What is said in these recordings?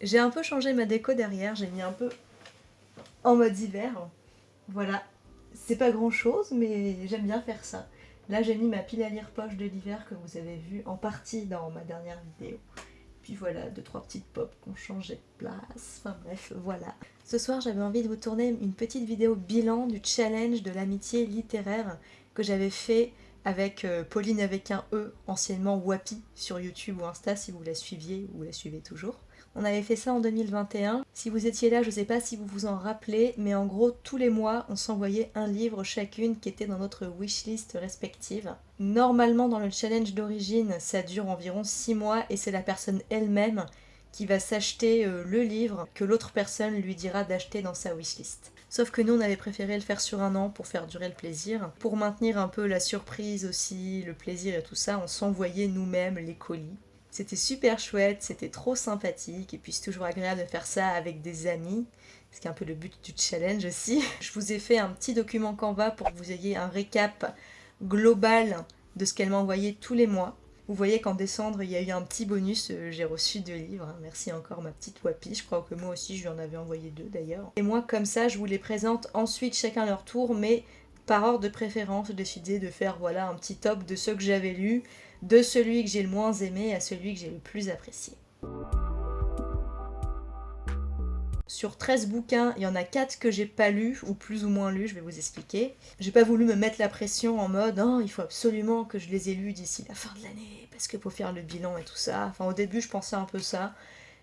J'ai un peu changé ma déco derrière, j'ai mis un peu en mode hiver. Voilà, c'est pas grand chose, mais j'aime bien faire ça. Là, j'ai mis ma pile à lire poche de l'hiver que vous avez vu en partie dans ma dernière vidéo. Puis voilà, deux trois petites pop qui ont changé de place. Enfin bref, voilà. Ce soir, j'avais envie de vous tourner une petite vidéo bilan du challenge de l'amitié littéraire que j'avais fait avec euh, Pauline avec un E, anciennement Wapi, sur YouTube ou Insta si vous la suiviez ou la suivez toujours. On avait fait ça en 2021. Si vous étiez là, je ne sais pas si vous vous en rappelez, mais en gros, tous les mois, on s'envoyait un livre chacune qui était dans notre wishlist respective. Normalement, dans le challenge d'origine, ça dure environ 6 mois et c'est la personne elle-même qui va s'acheter euh, le livre que l'autre personne lui dira d'acheter dans sa wishlist. Sauf que nous, on avait préféré le faire sur un an pour faire durer le plaisir. Pour maintenir un peu la surprise aussi, le plaisir et tout ça, on s'envoyait nous-mêmes les colis. C'était super chouette, c'était trop sympathique, et puis c'est toujours agréable de faire ça avec des amis, ce qui est un peu le but du challenge aussi. Je vous ai fait un petit document Canva pour que vous ayez un récap global de ce qu'elle m'a envoyé tous les mois. Vous voyez qu'en décembre, il y a eu un petit bonus, euh, j'ai reçu deux livres, merci encore ma petite Wapi, je crois que moi aussi je lui en avais envoyé deux d'ailleurs. Et moi comme ça, je vous les présente ensuite chacun leur tour, mais par ordre de préférence, j'ai décidé de faire voilà un petit top de ceux que j'avais lus, de celui que j'ai le moins aimé à celui que j'ai le plus apprécié. Sur 13 bouquins, il y en a 4 que j'ai pas lus, ou plus ou moins lus, je vais vous expliquer. J'ai pas voulu me mettre la pression en mode oh, il faut absolument que je les ai lus d'ici la fin de l'année, parce qu'il faut faire le bilan et tout ça. Enfin, au début, je pensais un peu ça.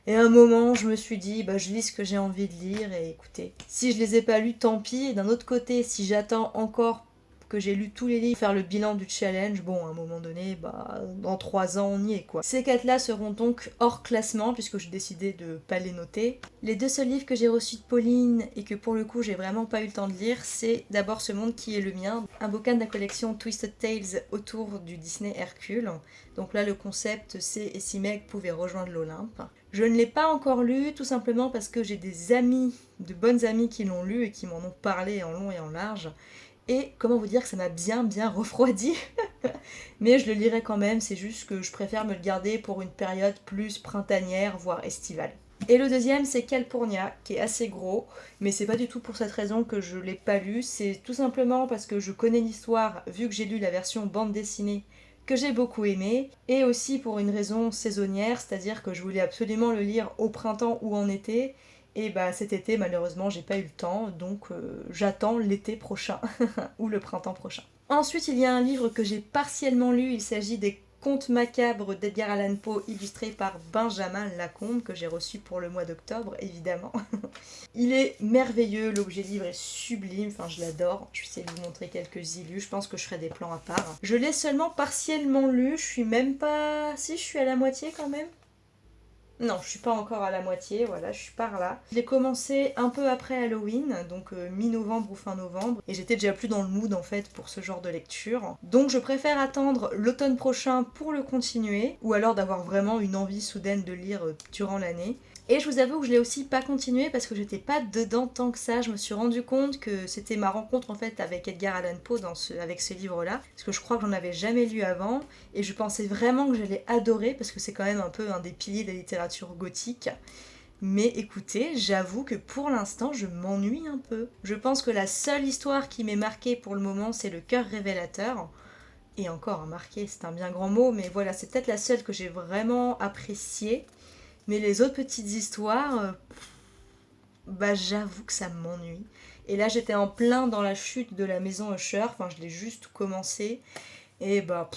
Et à un moment, je me suis dit, bah, je lis ce que j'ai envie de lire, et écoutez, si je les ai pas lus, tant pis. Et d'un autre côté, si j'attends encore que j'ai lu tous les livres, faire le bilan du challenge, bon, à un moment donné, bah, dans trois ans, on y est, quoi. Ces quatre-là seront donc hors classement, puisque j'ai décidé de pas les noter. Les deux seuls livres que j'ai reçus de Pauline, et que pour le coup, j'ai vraiment pas eu le temps de lire, c'est d'abord Ce monde qui est le mien, un bouquin de la collection Twisted Tales autour du Disney Hercule. Donc là, le concept, c'est « Et si Meg pouvait rejoindre l'Olympe ». Je ne l'ai pas encore lu, tout simplement parce que j'ai des amis, de bonnes amies qui l'ont lu et qui m'en ont parlé en long et en large. Et comment vous dire que ça m'a bien bien refroidi Mais je le lirai quand même, c'est juste que je préfère me le garder pour une période plus printanière, voire estivale. Et le deuxième, c'est Calpurnia, qui est assez gros, mais c'est pas du tout pour cette raison que je l'ai pas lu, c'est tout simplement parce que je connais l'histoire, vu que j'ai lu la version bande dessinée, que j'ai beaucoup aimé, et aussi pour une raison saisonnière, c'est-à-dire que je voulais absolument le lire au printemps ou en été, et bah cet été, malheureusement, j'ai pas eu le temps, donc euh, j'attends l'été prochain, ou le printemps prochain. Ensuite, il y a un livre que j'ai partiellement lu, il s'agit des Contes macabres d'Edgar Allan Poe, illustré par Benjamin Lacombe, que j'ai reçu pour le mois d'octobre, évidemment. il est merveilleux, l'objet livre est sublime, enfin je l'adore. Je vais essayer de vous montrer quelques illus, je pense que je ferai des plans à part. Je l'ai seulement partiellement lu, je suis même pas... Si, je suis à la moitié quand même. Non, je suis pas encore à la moitié, voilà, je suis par là. Je l'ai commencé un peu après Halloween, donc euh, mi-novembre ou fin novembre, et j'étais déjà plus dans le mood en fait pour ce genre de lecture. Donc je préfère attendre l'automne prochain pour le continuer, ou alors d'avoir vraiment une envie soudaine de lire euh, durant l'année. Et je vous avoue que je l'ai aussi pas continué parce que j'étais pas dedans tant que ça. Je me suis rendu compte que c'était ma rencontre en fait avec Edgar Allan Poe avec ce livre-là. Parce que je crois que j'en avais jamais lu avant. Et je pensais vraiment que j'allais adorer parce que c'est quand même un peu un des piliers de la littérature gothique. Mais écoutez, j'avoue que pour l'instant, je m'ennuie un peu. Je pense que la seule histoire qui m'est marquée pour le moment, c'est le cœur révélateur. Et encore, marqué, c'est un bien grand mot, mais voilà, c'est peut-être la seule que j'ai vraiment appréciée. Mais les autres petites histoires, euh, bah j'avoue que ça m'ennuie. Et là j'étais en plein dans la chute de la maison Usher, enfin je l'ai juste commencé. Et bah...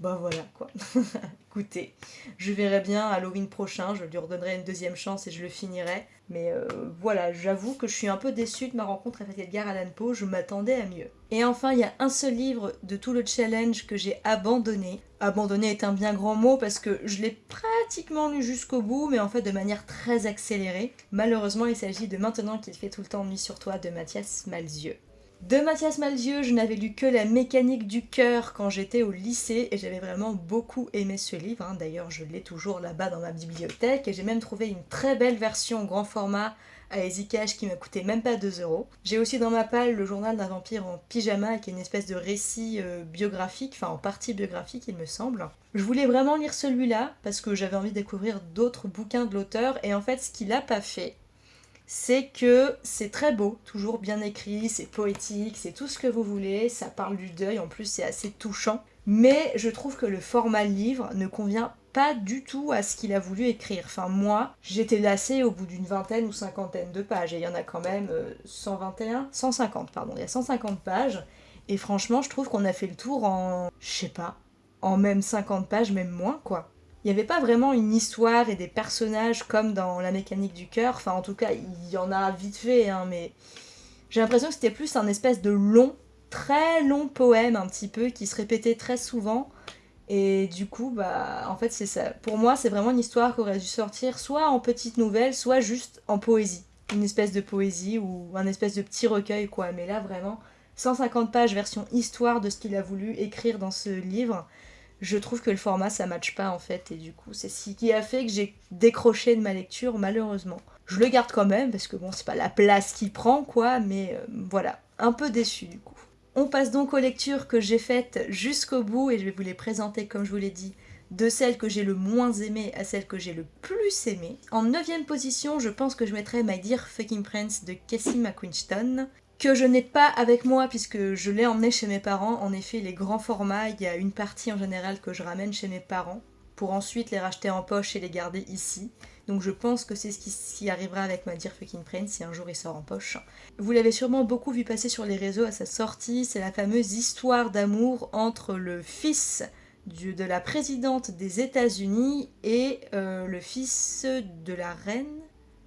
bah voilà quoi. Écoutez, je verrai bien Halloween prochain, je lui redonnerai une deuxième chance et je le finirai. Mais euh, voilà, j'avoue que je suis un peu déçue de ma rencontre avec Edgar Allan Poe, je m'attendais à mieux. Et enfin, il y a un seul livre de tout le challenge que j'ai abandonné. Abandonné est un bien grand mot parce que je l'ai pratiquement lu jusqu'au bout, mais en fait de manière très accélérée. Malheureusement, il s'agit de Maintenant qu'il fait tout le temps nuit sur toi de Mathias Malzieux. De Mathias Malzieu, je n'avais lu que La mécanique du cœur quand j'étais au lycée et j'avais vraiment beaucoup aimé ce livre. hein. D'ailleurs, je l'ai toujours là-bas dans ma bibliothèque et j'ai même trouvé une très belle version grand format à Easycash qui m'a coûté même pas 2 euros. J'ai aussi dans ma palle le journal d'un vampire en pyjama qui est une espèce de récit euh, biographique, enfin en partie biographique il me semble. Je voulais vraiment lire celui-là parce que j'avais envie de découvrir d'autres bouquins de l'auteur et en fait ce qu'il a pas fait, c'est que c'est très beau, toujours bien écrit, c'est poétique, c'est tout ce que vous voulez, ça parle du deuil, en plus c'est assez touchant. Mais je trouve que le format livre ne convient pas du tout à ce qu'il a voulu écrire. Enfin moi, j'étais lassée au bout d'une vingtaine ou cinquantaine de pages, et il y en a quand même euh, 121, 150 pardon, il y a 150 pages, et franchement je trouve qu'on a fait le tour en, je sais pas, en même 50 pages, même moins quoi. Il n'y avait pas vraiment une histoire et des personnages comme dans La mécanique du cœur. Enfin, en tout cas, il y en a vite fait, hein, mais j'ai l'impression que c'était plus un espèce de long, très long poème, un petit peu, qui se répétait très souvent. Et du coup, bah, en fait, c'est ça. Pour moi, c'est vraiment une histoire qui aurait dû sortir soit en petite nouvelle, soit juste en poésie. Une espèce de poésie ou un espèce de petit recueil, quoi. Mais là, vraiment, 150 pages version histoire de ce qu'il a voulu écrire dans ce livre je trouve que le format ça matche pas en fait et du coup c'est ce qui a fait que j'ai décroché de ma lecture malheureusement. Je le garde quand même parce que bon c'est pas la place qu'il prend quoi mais euh, voilà, un peu déçu du coup. On passe donc aux lectures que j'ai faites jusqu'au bout et je vais vous les présenter comme je vous l'ai dit de celles que j'ai le moins aimées à celles que j'ai le plus aimées. En 9 position, je pense que je mettrais My Dear Fucking Prince de Cassie McQuiston que je n'ai pas avec moi puisque je l'ai emmené chez mes parents. En effet, les grands formats, il y a une partie en général que je ramène chez mes parents pour ensuite les racheter en poche et les garder ici. Donc je pense que c'est ce qui s'y arrivera avec ma Dear Fucking Prince si un jour il sort en poche. Vous l'avez sûrement beaucoup vu passer sur les réseaux à sa sortie, c'est la fameuse histoire d'amour entre le fils de la présidente des États-Unis et euh, le fils de la reine?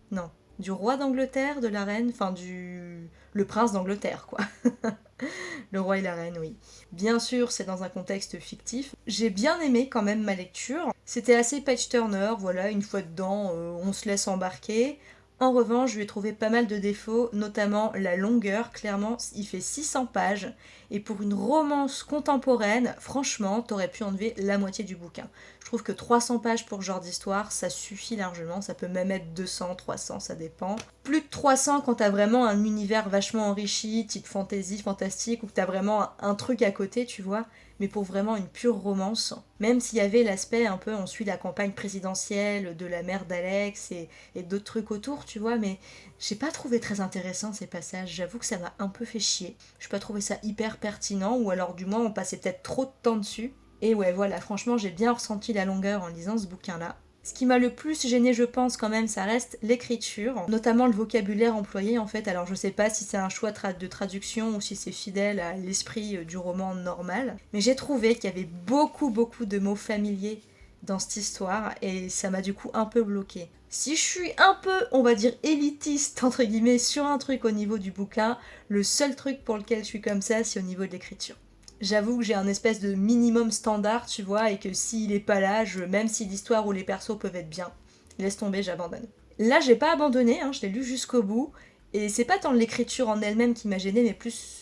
Non, du roi d'Angleterre, de la reine, enfin du le prince d'Angleterre, quoi. le roi et la reine, oui. Bien sûr, c'est dans un contexte fictif. J'ai bien aimé quand même ma lecture. C'était assez page turner, voilà, une fois dedans, euh, on se laisse embarquer. En revanche, je lui ai trouvé pas mal de défauts, notamment la longueur. Clairement, il fait 600 pages. Et pour une romance contemporaine, franchement, t'aurais pu enlever la moitié du bouquin. Je trouve que 300 pages pour genre d'histoire, ça suffit largement. Ça peut même être 200, 300, ça dépend. Plus de 300 quand t'as vraiment un univers vachement enrichi, type fantasy, fantastique, ou que t'as vraiment un truc à côté, tu vois mais pour vraiment une pure romance. Même s'il y avait l'aspect un peu, on suit la campagne présidentielle de la mère d'Alex et, d'autres trucs autour, tu vois, mais j'ai pas trouvé très intéressant ces passages. J'avoue que ça m'a un peu fait chier. Je pas trouvé ça hyper pertinent, ou alors du moins on passait peut-être trop de temps dessus. Et ouais, voilà, franchement, j'ai bien ressenti la longueur en lisant ce bouquin-là. Ce qui m'a le plus gêné, je pense, quand même, ça reste l'écriture, notamment le vocabulaire employé, en fait. Alors, je sais pas si c'est un choix de traduction ou si c'est fidèle à l'esprit euh, du roman normal, mais j'ai trouvé qu'il y avait beaucoup, beaucoup de mots familiers dans cette histoire et ça m'a du coup un peu bloqué. Si je suis un peu, on va dire, élitiste, entre guillemets, sur un truc au niveau du bouquin, le seul truc pour lequel je suis comme ça, c'est au niveau de l'écriture j'avoue que j'ai un espèce de minimum standard, tu vois, et que s'il est pas là, même si l'histoire ou les persos peuvent être bien, laisse tomber, j'abandonne. Là, j'ai pas abandonné, hein, je l'ai lu jusqu'au bout, et c'est pas tant l'écriture en elle-même qui m'a gêné, mais plus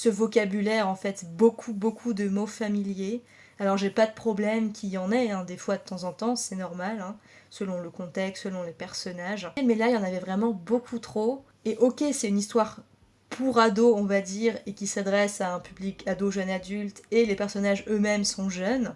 ce vocabulaire, en fait, beaucoup, beaucoup de mots familiers. Alors, j'ai pas de problème qu'il y en ait, hein, des fois de temps en temps, c'est normal, hein, selon le contexte, selon les personnages. Mais là, il y en avait vraiment beaucoup trop. Et ok, c'est une histoire pour ados, on va dire, et qui s'adresse à un public ado, jeune, adulte, et les personnages eux-mêmes sont jeunes.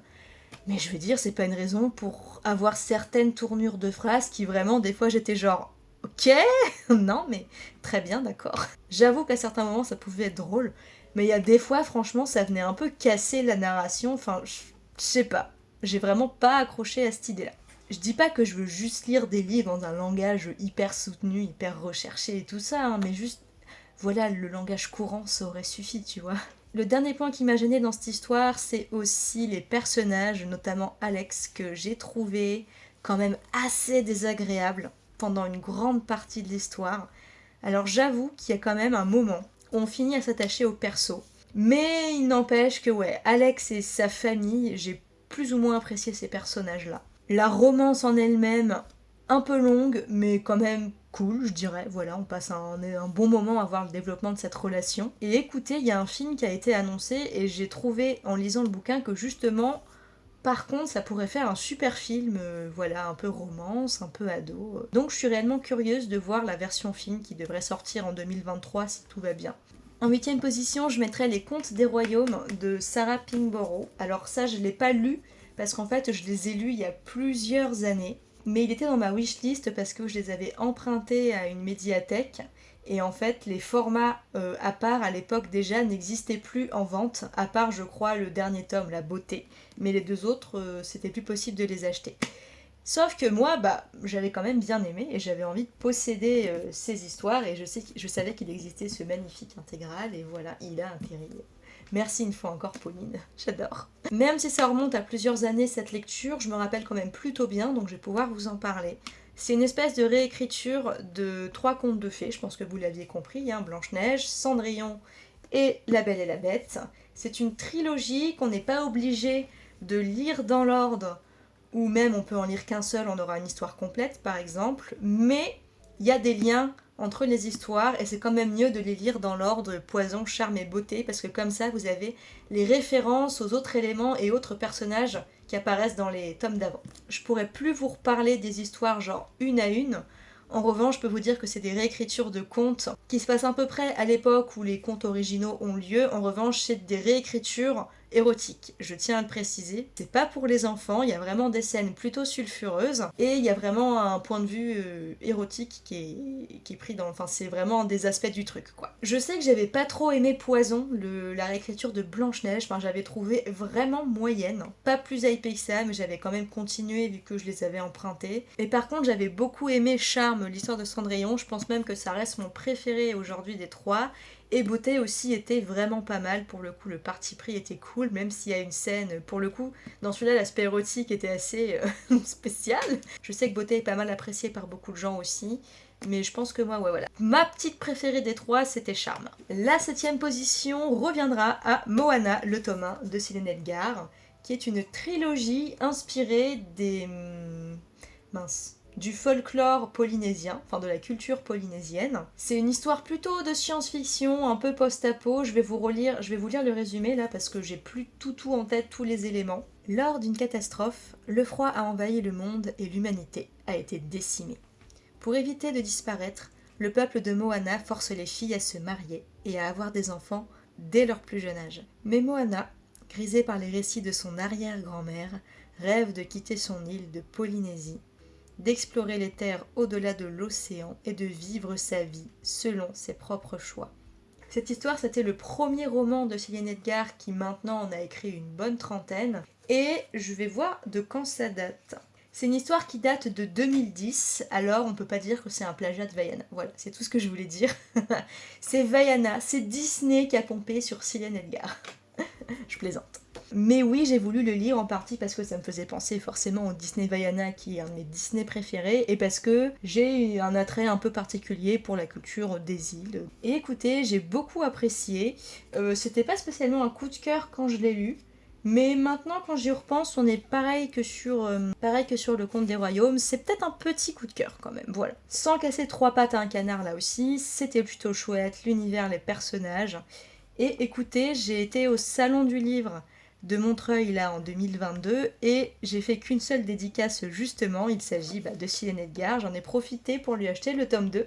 Mais je veux dire, c'est pas une raison pour avoir certaines tournures de phrases qui vraiment, des fois, j'étais genre, ok, non, mais très bien, d'accord. J'avoue qu'à certains moments, ça pouvait être drôle, mais il y a des fois, franchement, ça venait un peu casser la narration, enfin, je sais pas. J'ai vraiment pas accroché à cette idée-là. Je dis pas que je veux juste lire des livres dans un langage hyper soutenu, hyper recherché et tout ça, hein, mais juste voilà, le langage courant, ça aurait suffi, tu vois. Le dernier point qui m'a gêné dans cette histoire, c'est aussi les personnages, notamment Alex, que j'ai trouvé quand même assez désagréable pendant une grande partie de l'histoire. Alors j'avoue qu'il y a quand même un moment où on finit à s'attacher au perso. Mais il n'empêche que ouais, Alex et sa famille, j'ai plus ou moins apprécié ces personnages-là. La romance en elle-même, un peu longue, mais quand même cool, je dirais. Voilà, on passe un, bon moment à voir le développement de cette relation. Et écoutez, il y a un film qui a été annoncé et j'ai trouvé en lisant le bouquin que justement, par contre, ça pourrait faire un super film, euh, voilà, un peu romance, un peu ado. Donc je suis réellement curieuse de voir la version film qui devrait sortir en 2023 si tout va bien. En huitième position, je mettrai Les Contes des Royaumes de Sarah Pingborough. Alors ça, je ne l'ai pas lu parce qu'en fait, je les ai lus il y a plusieurs années. Mais il était dans ma wishlist parce que je les avais empruntés à une médiathèque. Et en fait, les formats euh, à part à l'époque déjà n'existaient plus en vente, à part, je crois, le dernier tome, La Beauté. Mais les deux autres, euh, c'était plus possible de les acheter. Sauf que moi, bah, j'avais quand même bien aimé et j'avais envie de posséder euh, ces histoires et je, savais qu'il existait ce magnifique intégral et voilà, il a atterri. Merci une fois encore Pauline, j'adore. Même si ça remonte à plusieurs années cette lecture, je me rappelle quand même plutôt bien donc je vais pouvoir vous en parler. C'est une espèce de réécriture de trois contes de fées, je pense que vous l'aviez compris, hein, Blanche-Neige, Cendrillon et La Belle et la Bête. C'est une trilogie qu'on n'est pas obligé de lire dans l'ordre ou même on peut en lire qu'un seul, on aura une histoire complète par exemple, mais il y a des liens entre les histoires et c'est quand même mieux de les lire dans l'ordre poison, charme et beauté parce que comme ça vous avez les références aux autres éléments et autres personnages qui apparaissent dans les tomes d'avant. Je pourrais plus vous reparler des histoires genre une à une, en revanche, je peux vous dire que c'est des réécritures de contes qui se passent à peu près à l'époque où les contes originaux ont lieu. En revanche, c'est des réécritures érotique. Je tiens à le préciser. C'est pas pour les enfants, il y a vraiment des scènes plutôt sulfureuses et il y a vraiment un point de vue euh, érotique qui est, qui est pris dans. Enfin, c'est vraiment des aspects du truc quoi. Je sais que j'avais pas trop aimé Poison, la réécriture de Blanche-Neige. J'avais trouvé vraiment moyenne. Pas plus hypé que ça, mais j'avais quand même continué vu que je les avais empruntés. Et par contre, j'avais beaucoup aimé Charme, l'histoire de Cendrillon. Je pense même que ça reste mon préféré aujourd'hui des trois. Et Beauté aussi était vraiment pas mal, pour le coup le parti pris était cool, même s'il y a une scène, pour le coup, dans celui-là l'aspect érotique était assez euh, spécial. Je sais que Beauté est pas mal apprécié par beaucoup de gens aussi, mais je pense que moi, ouais, voilà. Ma petite préférée des trois, c'était Charme. La septième position reviendra à Moana, le tome 1 de Céline Edgar, qui est une trilogie inspirée des... Hmm, mince du folklore polynésien, enfin de la culture polynésienne. C'est une histoire plutôt de science-fiction, un peu post-apo. Je vais vous relire, je vais vous lire le résumé là parce que j'ai plus tout tout en tête tous les éléments. Lors d'une catastrophe, le froid a envahi le monde et l'humanité a été décimée. Pour éviter de disparaître, le peuple de Moana force les filles à se marier et à avoir des enfants dès leur plus jeune âge. Mais Moana, grisée par les récits de son arrière-grand-mère, rêve de quitter son île de Polynésie d'explorer les terres au-delà de l'océan et de vivre sa vie selon ses propres choix. Cette histoire, c'était le premier roman de Céline Edgar qui maintenant en a écrit une bonne trentaine. Et je vais voir de quand ça date. C'est une histoire qui date de 2010, alors on peut pas dire que c'est un plagiat de Vaiana. Voilà, c'est tout ce que je voulais dire. c'est Vaiana, c'est Disney qui a pompé sur Céline Edgar. je plaisante. Mais oui, j'ai voulu le lire en partie parce que ça me faisait penser forcément au Disney Vaiana qui est un de mes Disney préférés et parce que j'ai un attrait un peu particulier pour la culture des îles. Et écoutez, j'ai beaucoup apprécié. Euh, c'était pas spécialement un coup de cœur quand je l'ai lu. Mais maintenant, quand j'y repense, on est pareil que sur, euh, pareil que sur le Conte des Royaumes. C'est peut-être un petit coup de cœur quand même, voilà. Sans casser trois pattes à un canard là aussi, c'était plutôt chouette, l'univers, les personnages. Et écoutez, j'ai été au Salon du Livre de Montreuil là en 2022 et j'ai fait qu'une seule dédicace justement, il s'agit bah, de Silène Edgar, j'en ai profité pour lui acheter le tome 2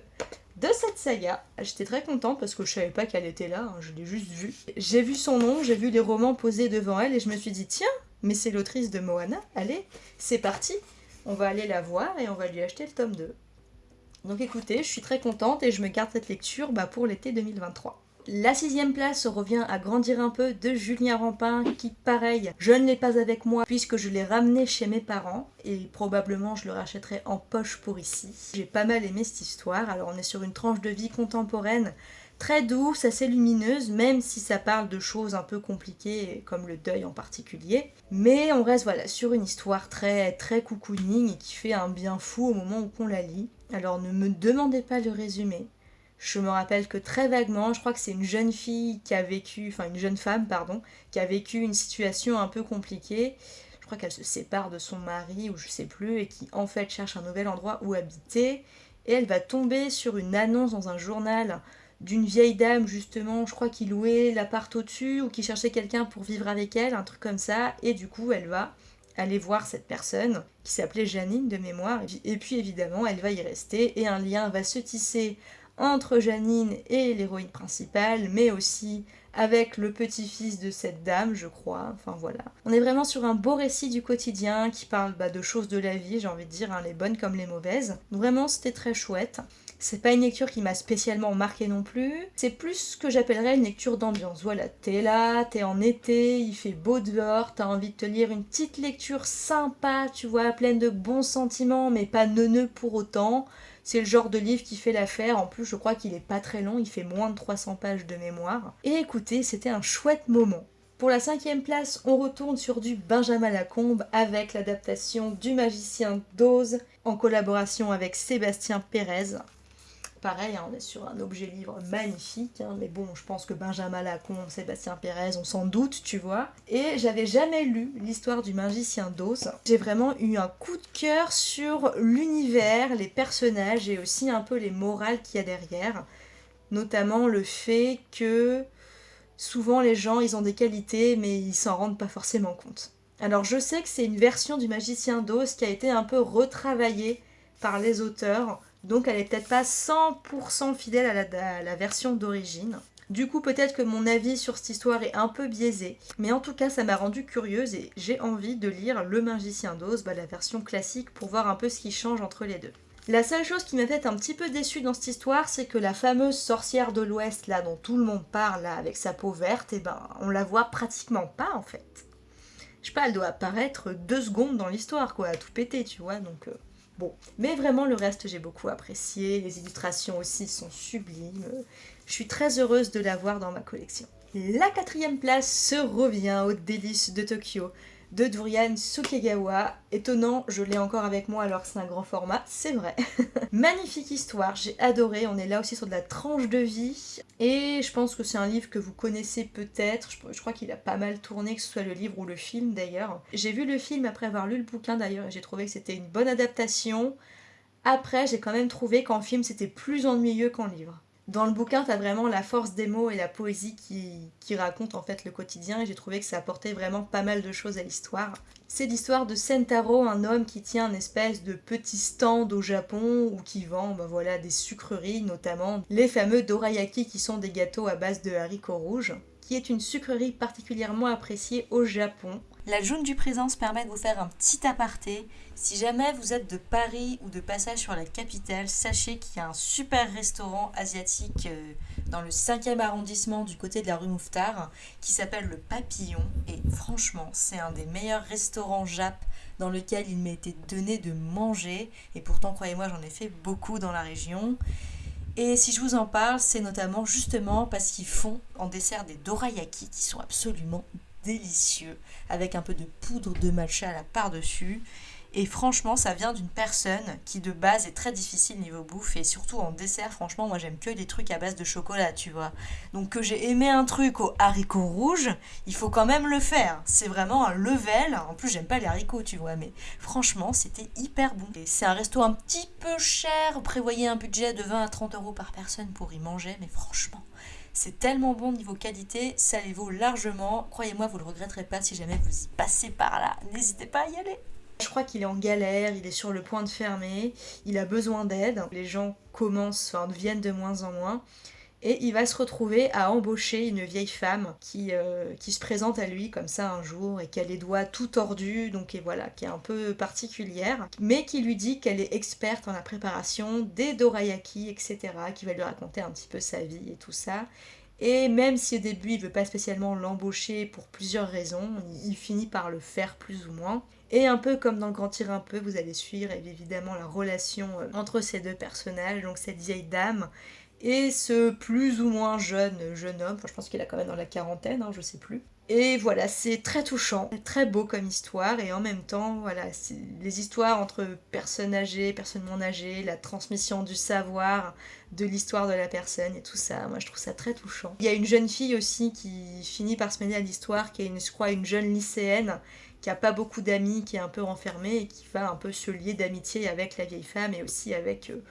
de cette saga. J'étais très contente parce que je savais pas qu'elle était là, hein, je l'ai juste vue. J'ai vu son nom, j'ai vu les romans posés devant elle et je me suis dit tiens, mais c'est l'autrice de Moana, allez, c'est parti, on va aller la voir et on va lui acheter le tome 2. Donc écoutez, je suis très contente et je me garde cette lecture bah, pour l'été 2023. La sixième place revient à grandir un peu de Julien Rampin qui pareil, je ne l'ai pas avec moi puisque je l'ai ramené chez mes parents et probablement je le rachèterai en poche pour ici. J'ai pas mal aimé cette histoire, alors on est sur une tranche de vie contemporaine très douce, assez lumineuse, même si ça parle de choses un peu compliquées, comme le deuil en particulier. Mais on reste voilà sur une histoire très très cocooning et qui fait un bien fou au moment où on la lit. Alors ne me demandez pas le résumé, je me rappelle que très vaguement, je crois que c'est une jeune fille qui a vécu, enfin une jeune femme, pardon, qui a vécu une situation un peu compliquée. Je crois qu'elle se sépare de son mari ou je sais plus et qui en fait cherche un nouvel endroit où habiter. et elle va tomber sur une annonce dans un journal d'une vieille dame justement, je crois qui louait l'appart au-dessus ou qui cherchait quelqu'un pour vivre avec elle, un truc comme ça, et du coup elle va aller voir cette personne qui s'appelait Janine de mémoire, et puis évidemment elle va y rester et un lien va se tisser entre Janine et l'héroïne principale, mais aussi avec le petit-fils de cette dame, je crois. Enfin voilà. On est vraiment sur un beau récit du quotidien qui parle bah, de choses de la vie, j'ai envie de dire, hein, les bonnes comme les mauvaises. Vraiment, c'était très chouette. C'est pas une lecture qui m'a spécialement marqué non plus. C'est plus ce que j'appellerais une lecture d'ambiance. Voilà, t'es là, t'es en été, il fait beau dehors, t'as envie de te lire une petite lecture sympa, tu vois, pleine de bons sentiments, mais pas neuneux pour autant. C'est le genre de livre qui fait l'affaire. En plus, je crois qu'il est pas très long, il fait moins de 300 pages de mémoire. Et écoutez, c'était un chouette moment. Pour la cinquième place, on retourne sur du Benjamin Lacombe avec l'adaptation du Magicien d'Oz en collaboration avec Sébastien Pérez. Pareil, hein, on est sur un objet livre magnifique, hein, mais bon, je pense que Benjamin Lacombe, Sébastien Pérez, on s'en doute, tu vois. Et j'avais jamais lu l'histoire du magicien d'Oz. J'ai vraiment eu un coup de cœur sur l'univers, les personnages et aussi un peu les morales qu'il y a derrière. Notamment le fait que souvent les gens, ils ont des qualités, mais ils s'en rendent pas forcément compte. Alors je sais que c'est une version du magicien d'Oz qui a été un peu retravaillée par les auteurs donc elle est peut-être pas 100% fidèle à la, version d'origine. Du coup, peut-être que mon avis sur cette histoire est un peu biaisé, mais en tout cas, ça m'a rendu curieuse et j'ai envie de lire Le Magicien d'Oz, bah, la version classique, pour voir un peu ce qui change entre les deux. La seule chose qui m'a fait un petit peu déçue dans cette histoire, c'est que la fameuse sorcière de l'Ouest, là, dont tout le monde parle, là, avec sa peau verte, et eh ben, on la voit pratiquement pas, en fait. Je sais pas, elle doit apparaître deux secondes dans l'histoire, quoi, à tout péter, tu vois, donc... Euh, Bon, mais vraiment le reste j'ai beaucoup apprécié, les illustrations aussi sont sublimes, je suis très heureuse de l'avoir dans ma collection. La quatrième place se revient aux délices de Tokyo de Durian Sukegawa. Étonnant, je l'ai encore avec moi alors que c'est un grand format, c'est vrai. Magnifique histoire, j'ai adoré, on est là aussi sur de la tranche de vie. Et je pense que c'est un livre que vous connaissez peut-être, je, crois qu'il a pas mal tourné, que ce soit le livre ou le film d'ailleurs. J'ai vu le film après avoir lu le bouquin d'ailleurs et j'ai trouvé que c'était une bonne adaptation. Après, j'ai quand même trouvé qu'en film c'était plus ennuyeux qu'en livre. Dans le bouquin, tu as vraiment la force des mots et la poésie qui, qui racontent en fait le quotidien et j'ai trouvé que ça apportait vraiment pas mal de choses à l'histoire. C'est l'histoire de Sentaro, un homme qui tient une espèce de petit stand au Japon ou qui vend ben voilà, des sucreries, notamment les fameux dorayaki qui sont des gâteaux à base de haricots rouges, qui est une sucrerie particulièrement appréciée au Japon. La jaune du présence permet de vous faire un petit aparté. Si jamais vous êtes de Paris ou de passage sur la capitale, sachez qu'il y a un super restaurant asiatique euh, dans le 5e arrondissement du côté de la rue Mouffetard qui s'appelle le Papillon. Et franchement, c'est un des meilleurs restaurants Jap dans lequel il m'a été donné de manger. Et pourtant, croyez-moi, j'en ai fait beaucoup dans la région. Et si je vous en parle, c'est notamment justement parce qu'ils font en dessert des dorayaki qui sont absolument délicieux avec un peu de poudre de matcha à la par-dessus. Et franchement, ça vient d'une personne qui de base est très difficile niveau bouffe et surtout en dessert, franchement, moi j'aime que des trucs à base de chocolat, tu vois. Donc que j'ai aimé un truc aux haricots rouges, il faut quand même le faire. C'est vraiment un level. En plus, j'aime pas les haricots, tu vois, mais franchement, c'était hyper bon. C'est un resto un petit peu cher, prévoyez un budget de 20 à 30 euros par personne pour y manger, mais franchement, c'est tellement bon niveau qualité, ça les vaut largement. Croyez-moi, vous ne le regretterez pas si jamais vous y passez par là. N'hésitez pas à y aller. Je crois qu'il est en galère, il est sur le point de fermer, il a besoin d'aide. Les gens commencent, enfin, viennent de moins en moins. Et il va se retrouver à embaucher une vieille femme qui, euh, qui se présente à lui comme ça un jour et qui a les doigts tout tordus, donc et voilà, qui est un peu particulière, mais qui lui dit qu'elle est experte en la préparation des dorayaki, etc., qui va lui raconter un petit peu sa vie et tout ça. Et même si au début il veut pas spécialement l'embaucher pour plusieurs raisons, il finit par le faire plus ou moins. Et un peu comme dans le Grand Tir un peu, vous allez suivre évidemment la relation euh, entre ces deux personnages, donc cette vieille dame et ce plus ou moins jeune jeune homme, je pense qu'il a quand même dans la quarantaine, hein, je sais plus. Et voilà, c'est très touchant, très beau comme histoire, et en même temps, voilà, les histoires entre personnes âgées, personnes non âgées, la transmission du savoir, de l'histoire de la personne et tout ça, moi je trouve ça très touchant. Il y a une jeune fille aussi qui finit par se mêler à l'histoire, qui est, une, une jeune lycéenne, qui a pas beaucoup d'amis, qui est un peu renfermée, et qui va un peu se lier d'amitié avec la vieille femme, et aussi avec... Euh,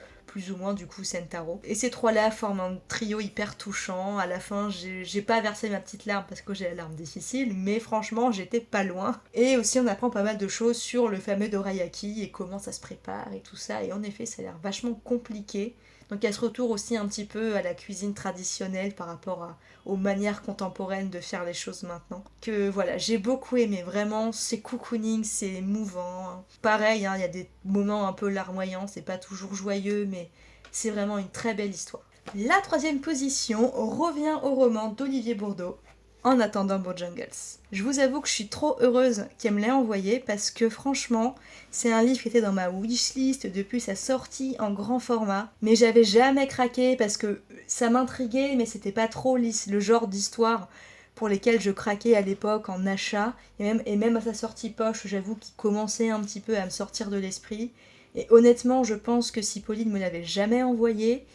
ou moins du coup Sentaro. Et ces trois-là forment un trio hyper touchant. À la fin, j'ai pas versé ma petite larme parce que j'ai la larme difficile, mais franchement, j'étais pas loin. Et aussi, on apprend pas mal de choses sur le fameux dorayaki et comment ça se prépare et tout ça. Et en effet, ça a l'air vachement compliqué. Donc elle se retourne aussi un petit peu à la cuisine traditionnelle par rapport aux manières contemporaines de faire les choses maintenant. Que voilà, j'ai beaucoup aimé, vraiment, c'est cocooning, c'est émouvant. Pareil, hein, il y a des moments un peu larmoyants, c'est pas toujours joyeux, mais c'est vraiment une très belle histoire. La troisième position revient au roman d'Olivier Bourdeau, en attendant Bojangles. Je vous avoue que je suis trop heureuse qu'elle me l'ait envoyé parce que franchement, c'est un livre qui était dans ma wishlist depuis sa sortie en grand format, mais j'avais jamais craqué parce que ça m'intriguait, mais c'était pas trop le genre d'histoire pour lesquelles je craquais à l'époque en achat, et même, à sa sortie poche, j'avoue qu'il commençait un petit peu à me sortir de l'esprit. Et honnêtement, je pense que si Pauline me l'avait jamais envoyé,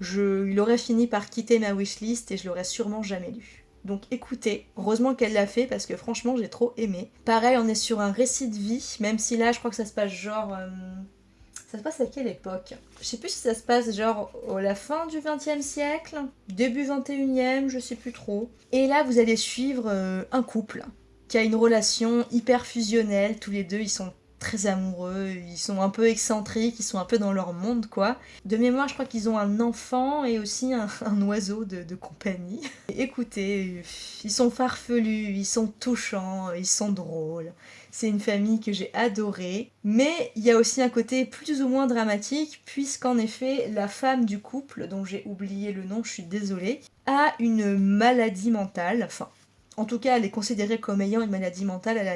il aurait fini par quitter ma wishlist et je l'aurais sûrement jamais lu. Donc écoutez, heureusement qu'elle l'a fait parce que franchement j'ai trop aimé. Pareil, on est sur un récit de vie, même si là je crois que ça se passe genre... Euh, ça se passe à quelle époque? Je sais plus si ça se passe genre à la fin du 20e siècle, début 21e, je sais plus trop. Et là vous allez suivre euh, un couple qui a une relation hyper fusionnelle, tous les deux ils sont très amoureux, ils sont un peu excentriques, ils sont un peu dans leur monde quoi. De mémoire, je crois qu'ils ont un enfant et aussi un, oiseau de, compagnie. écoutez, ils sont farfelus, ils sont touchants, ils sont drôles. C'est une famille que j'ai adorée, mais il y a aussi un côté plus ou moins dramatique, puisqu'en effet, la femme du couple, dont j'ai oublié le nom, je suis désolée, a une maladie mentale, enfin en tout cas, elle est considérée comme ayant une maladie mentale, elle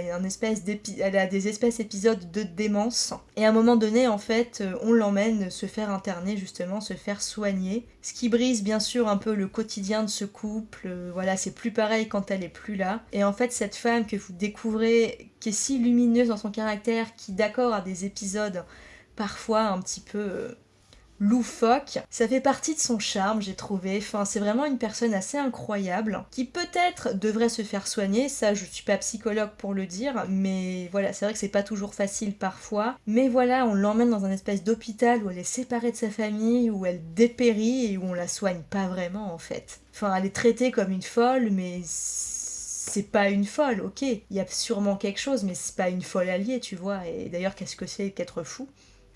a, des espèces épisodes de démence. Et à un moment donné, en fait, euh, on l'emmène se faire interner, justement, se faire soigner. Ce qui brise bien sûr un peu le quotidien de ce couple. Euh, voilà, c'est plus pareil quand elle est plus là. Et en fait, cette femme que vous découvrez, qui est si lumineuse dans son caractère, qui d'accord a des épisodes parfois un petit peu euh, loufoque. Ça fait partie de son charme, j'ai trouvé. Enfin, c'est vraiment une personne assez incroyable qui peut-être devrait se faire soigner. Ça, je suis pas psychologue pour le dire, mais voilà, c'est vrai que c'est pas toujours facile parfois. Mais voilà, on l'emmène dans un espèce d'hôpital où elle est séparée de sa famille, où elle dépérit et où on la soigne pas vraiment en fait. Enfin, elle est traitée comme une folle, mais c'est pas une folle, ok. Il y a sûrement quelque chose, mais c'est pas une folle alliée, tu vois. Et d'ailleurs, qu'est-ce que c'est qu'être fou?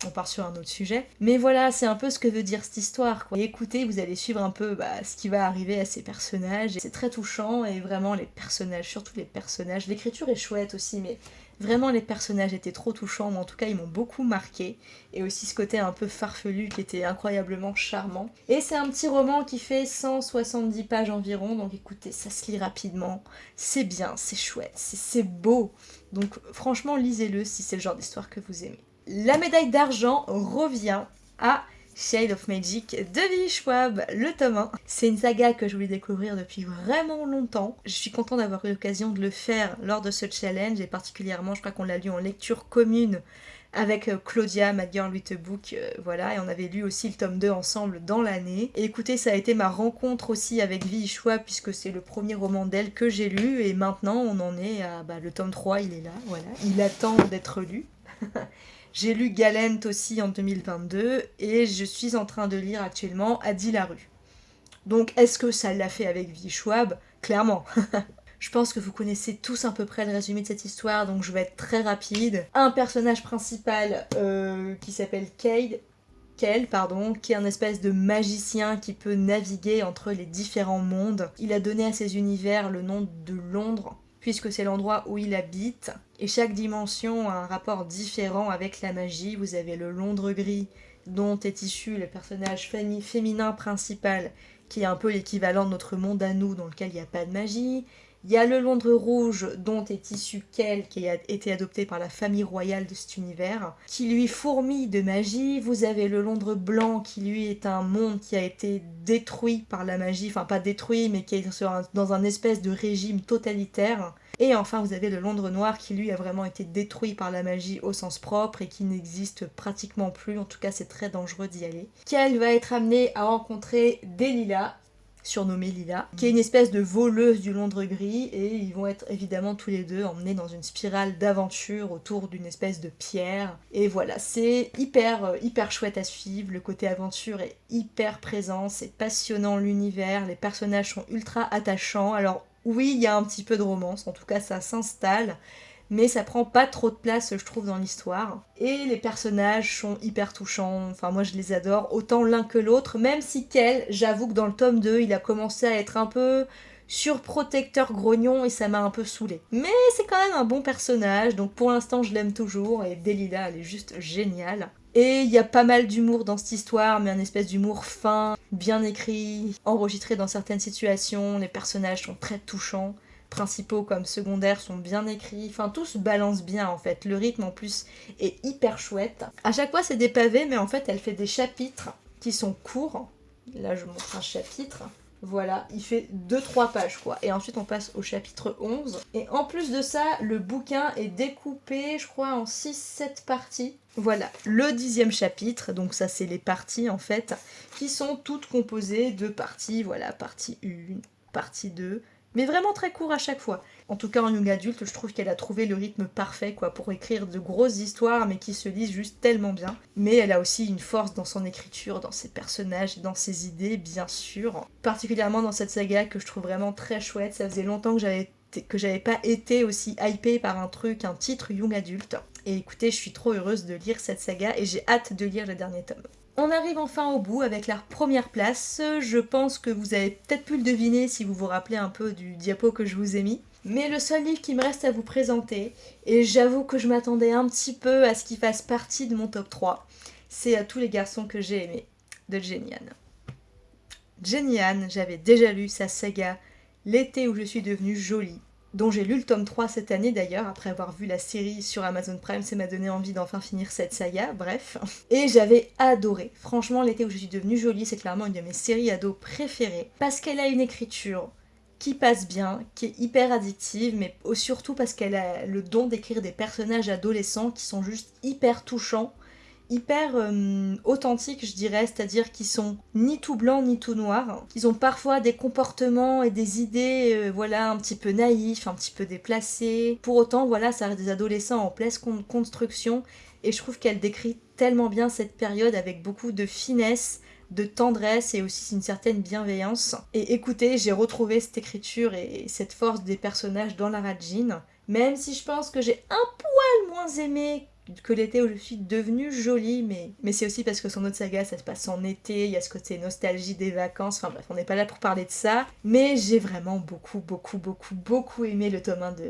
On part sur un autre sujet. Mais voilà, c'est un peu ce que veut dire cette histoire. Écoutez, vous allez suivre un peu bah, ce qui va arriver à ces personnages. C'est très touchant et vraiment les personnages, surtout les personnages. L'écriture est chouette aussi, mais vraiment les personnages étaient trop touchants. en tout cas, ils m'ont beaucoup marqué. Et aussi ce côté un peu farfelu qui était incroyablement charmant. Et c'est un petit roman qui fait 170 pages environ. Donc écoutez, ça se lit rapidement. C'est bien, c'est chouette, c'est beau. Donc franchement, lisez-le si c'est le genre d'histoire que vous aimez. La médaille d'argent revient à Shade of Magic de Vie Schwab, le tome 1. C'est une saga que je voulais découvrir depuis vraiment longtemps. Je suis contente d'avoir eu l'occasion de le faire lors de ce challenge et particulièrement, je crois qu'on l'a lu en lecture commune avec euh, Claudia, Mad Girl with a Book, euh, voilà, et on avait lu aussi le tome 2 ensemble dans l'année. Écoutez, ça a été ma rencontre aussi avec Vi Schwab, puisque c'est le premier roman d'elle que j'ai lu, et maintenant on en est à, bah, le tome 3, il est là, voilà, il attend d'être lu. J'ai lu Galent aussi en 2022 et je suis en train de lire actuellement Adi Larue. Donc est-ce que ça l'a fait avec Vi Schwab? Clairement. je pense que vous connaissez tous à peu près le résumé de cette histoire, donc je vais être très rapide. Un personnage principal euh, qui s'appelle Cade, Kel, pardon, qui est un espèce de magicien qui peut naviguer entre les différents mondes. Il a donné à ses univers le nom de Londres, puisque c'est l'endroit où il habite. Et chaque dimension a un rapport différent avec la magie. Vous avez le Londres gris, dont est issu le personnage féminin principal, qui est un peu l'équivalent de notre monde à nous, dans lequel il n'y a pas de magie. Il y a le Londres rouge dont est issu Kel, qui a été adopté par la famille royale de cet univers, qui lui fourmille de magie. Vous avez le Londres blanc qui lui est un monde qui a été détruit par la magie, enfin pas détruit mais qui est dans un espèce de régime totalitaire. Et enfin vous avez le Londres noir qui lui a vraiment été détruit par la magie au sens propre et qui n'existe pratiquement plus, en tout cas c'est très dangereux d'y aller. Kel va être amené à rencontrer Delilah surnommée Lila, qui est une espèce de voleuse du Londres gris, et ils vont être évidemment tous les deux emmenés dans une spirale d'aventure autour d'une espèce de pierre. Et voilà, c'est hyper, euh, hyper chouette à suivre, le côté aventure est hyper présent, c'est passionnant l'univers, les personnages sont ultra attachants. Alors oui, il y a un petit peu de romance, en tout cas ça s'installe, mais ça prend pas trop de place, je trouve, dans l'histoire. Et les personnages sont hyper touchants, enfin moi je les adore, autant l'un que l'autre, même si Kel, j'avoue que dans le tome 2, il a commencé à être un peu surprotecteur grognon et ça m'a un peu saoulé. Mais c'est quand même un bon personnage, donc pour l'instant je l'aime toujours, et Delila elle est juste géniale. Et il y a pas mal d'humour dans cette histoire, mais un espèce d'humour fin, bien écrit, enregistré dans certaines situations, les personnages sont très touchants principaux comme secondaires sont bien écrits, enfin tout se balance bien en fait. Le rythme en plus est hyper chouette. À chaque fois c'est des pavés mais en fait elle fait des chapitres qui sont courts. Là je montre un chapitre. Voilà, il fait 2-3 pages quoi. Et ensuite on passe au chapitre 11. Et en plus de ça, le bouquin est découpé, je crois, en 6-7 parties. Voilà, le dixième chapitre, donc ça c'est les parties en fait, qui sont toutes composées de parties, voilà, partie 1, partie 2, mais vraiment très court à chaque fois. En tout cas en young adulte, je trouve qu'elle a trouvé le rythme parfait quoi pour écrire de grosses histoires mais qui se lisent juste tellement bien. Mais elle a aussi une force dans son écriture, dans ses personnages, dans ses idées bien sûr. Particulièrement dans cette saga que je trouve vraiment très chouette, ça faisait longtemps que j'avais que pas été aussi hypée par un truc, un titre young adulte. Et écoutez, je suis trop heureuse de lire cette saga et j'ai hâte de lire le dernier tome. On arrive enfin au bout avec la première place. Je pense que vous avez peut-être pu le deviner si vous vous rappelez un peu du diapo que je vous ai mis. Mais le seul livre qui me reste à vous présenter, et j'avoue que je m'attendais un petit peu à ce qu'il fasse partie de mon top 3, c'est à tous les garçons que j'ai aimés, de Jenny Anne. Jenny j'avais déjà lu sa saga L'été où je suis devenue jolie, dont j'ai lu le tome 3 cette année d'ailleurs, après avoir vu la série sur Amazon Prime, ça m'a donné envie d'enfin finir cette saga, bref. Et j'avais adoré. Franchement, l'été où je suis devenue jolie, c'est clairement une de mes séries ados préférées, parce qu'elle a une écriture qui passe bien, qui est hyper addictive, mais surtout parce qu'elle a le don d'écrire des personnages adolescents qui sont juste hyper touchants hyper euh, authentiques, je dirais, c'est-à-dire qu'ils sont ni tout blancs ni tout noirs. Ils ont parfois des comportements et des idées, euh, voilà, un petit peu naïfs, un petit peu déplacés. Pour autant, voilà, ça reste des adolescents en pleine construction, et je trouve qu'elle décrit tellement bien cette période avec beaucoup de finesse, de tendresse et aussi une certaine bienveillance. Et écoutez, j'ai retrouvé cette écriture et cette force des personnages dans la Rajin, même si je pense que j'ai un poil moins aimé que l'été où je suis devenue jolie, mais, mais c'est aussi parce que son autre saga, ça se passe en été, il y a ce côté nostalgie des vacances, enfin bref, on n'est pas là pour parler de ça, mais j'ai vraiment beaucoup, beaucoup, beaucoup, beaucoup aimé le tome 1 de,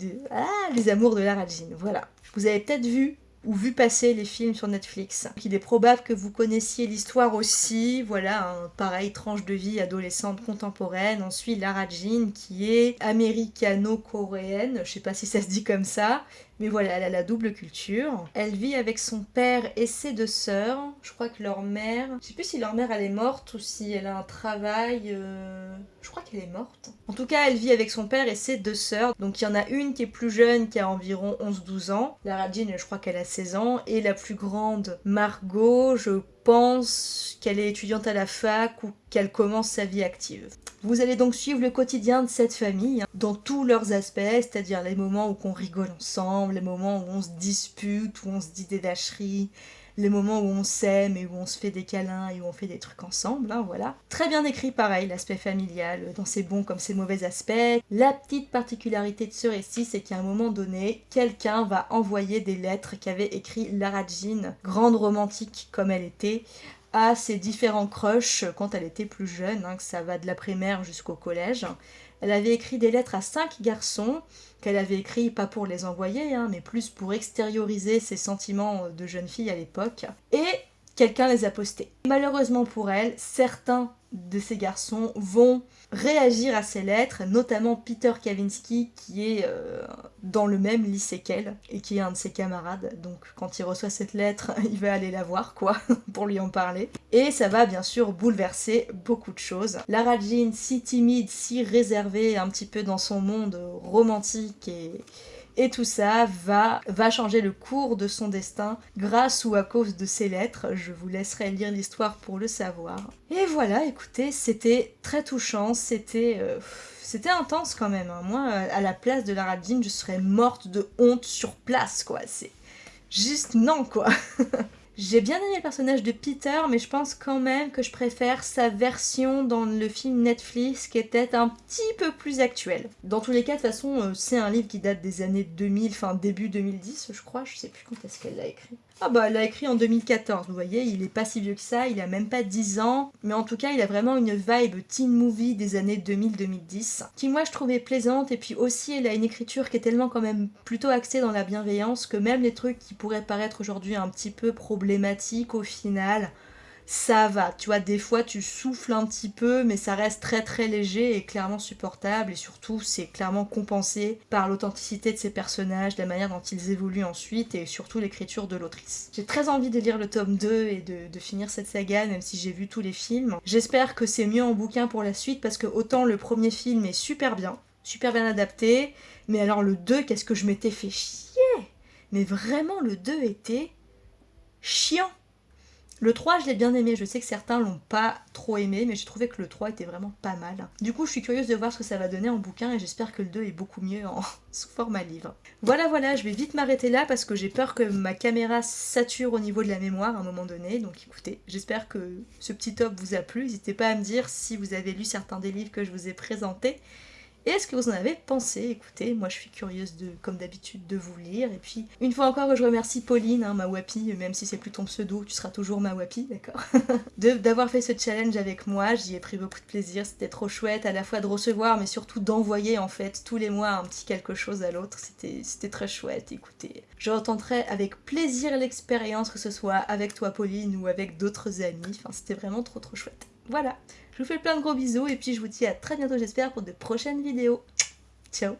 de... Ah, Les Amours de la Rajin, voilà. Vous avez peut-être vu ou vu passer les films sur Netflix. Il est probable que vous connaissiez l'histoire aussi, voilà, un pareil tranche de vie adolescente contemporaine. Ensuite, Lara Jean qui est américano-coréenne, je sais pas si ça se dit comme ça, mais voilà, elle a la double culture. Elle vit avec son père et ses deux sœurs. Je crois que leur mère, je sais plus si leur mère elle est morte ou si elle a un travail. Euh, je crois qu'elle est morte. En tout cas, elle vit avec son père et ses deux sœurs. Donc il y en a une qui est plus jeune, qui a environ 11-12 ans. Lara Jean, je crois qu'elle a 16 ans. Et la plus grande, Margot, je pense qu'elle est étudiante à la fac ou qu'elle commence sa vie active. Vous allez donc suivre le quotidien de cette famille hein, dans tous leurs aspects, c'est-à-dire les moments où on rigole ensemble, les moments où on se dispute, où on se dit des lâcheries, les moments où on s'aime et où on se fait des câlins et où on fait des trucs ensemble, hein, voilà. Très bien écrit pareil, l'aspect familial, dans ses bons comme ses mauvais aspects. La petite particularité de ce récit, c'est qu'à un moment donné, quelqu'un va envoyer des lettres qu'avait écrit Lara Jean, grande romantique comme elle était, à ses différents crushs quand elle était plus jeune, hein, que ça va de la primaire jusqu'au collège. Elle avait écrit des lettres à cinq garçons, qu'elle avait écrit pas pour les envoyer, hein, mais plus pour extérioriser ses sentiments de jeune fille à l'époque. Et quelqu'un les a postés. Malheureusement pour elle, certains de ces garçons vont réagir à ces lettres, notamment Peter Kavinsky qui est euh, dans le même lycée qu'elle et qui est un de ses camarades. Donc quand il reçoit cette lettre, il va aller la voir quoi, pour lui en parler. Et ça va bien sûr bouleverser beaucoup de choses. Lara Jean, si timide, si réservée un petit peu dans son monde romantique et Et tout ça va, va changer le cours de son destin grâce ou à cause de ses lettres. Je vous laisserai lire l'histoire pour le savoir. Et voilà, écoutez, c'était très touchant, c'était... Euh, c'était intense quand même. Hein. Moi, à la place de Lara Jean, je serais morte de honte sur place, quoi. C'est juste non, quoi. J'ai bien aimé le personnage de Peter, mais je pense quand même que je préfère sa version dans le film Netflix qui était un petit peu plus actuel. Dans tous les cas, de toute façon, euh, c'est un livre qui date des années 2000, enfin début 2010, je crois, je sais plus quand est-ce qu'elle l'a écrit. Ah bah elle l'a écrit en 2014, vous voyez, il est pas si vieux que ça, il a même pas 10 ans, mais en tout cas il a vraiment une vibe teen movie des années 2000-2010, qui moi je trouvais plaisante, et puis aussi elle a une écriture qui est tellement quand même plutôt axée dans la bienveillance que même les trucs qui pourraient paraître aujourd'hui un petit peu problématiques au final, ça va. Tu vois, des fois tu souffles un petit peu, mais ça reste très très léger et clairement supportable. Et surtout, c'est clairement compensé par l'authenticité de ces personnages, la manière dont ils évoluent ensuite et surtout l'écriture de l'autrice. J'ai très envie de lire le tome 2 et de, finir cette saga, même si j'ai vu tous les films. J'espère que c'est mieux en bouquin pour la suite parce que autant le premier film est super bien, super bien adapté, mais alors le 2, qu'est-ce que je m'étais fait chier? Mais vraiment, le 2 était chiant le 3, je l'ai bien aimé, je sais que certains l'ont pas trop aimé, mais j'ai trouvé que le 3 était vraiment pas mal. Du coup, je suis curieuse de voir ce que ça va donner en bouquin et j'espère que le 2 est beaucoup mieux en sous format livre. Voilà, voilà, je vais vite m'arrêter là parce que j'ai peur que ma caméra sature au niveau de la mémoire à un moment donné. Donc écoutez, j'espère que ce petit top vous a plu. N'hésitez pas à me dire si vous avez lu certains des livres que je vous ai présentés. Et est-ce que vous en avez pensé? Écoutez, moi je suis curieuse de, comme d'habitude de vous lire. Et puis, une fois encore, je remercie Pauline, hein, ma wapi, même si c'est plus ton pseudo, tu seras toujours ma wapi, d'accord? D'avoir fait ce challenge avec moi, j'y ai pris beaucoup de plaisir, c'était trop chouette, à la fois de recevoir, mais surtout d'envoyer en fait tous les mois un petit quelque chose à l'autre. C'était très chouette, écoutez. Je retenterai avec plaisir l'expérience, que ce soit avec toi Pauline ou avec d'autres amis. Enfin, c'était vraiment trop trop chouette. Voilà, je vous fais plein de gros bisous et puis je vous dis à très bientôt j'espère pour de prochaines vidéos. Ciao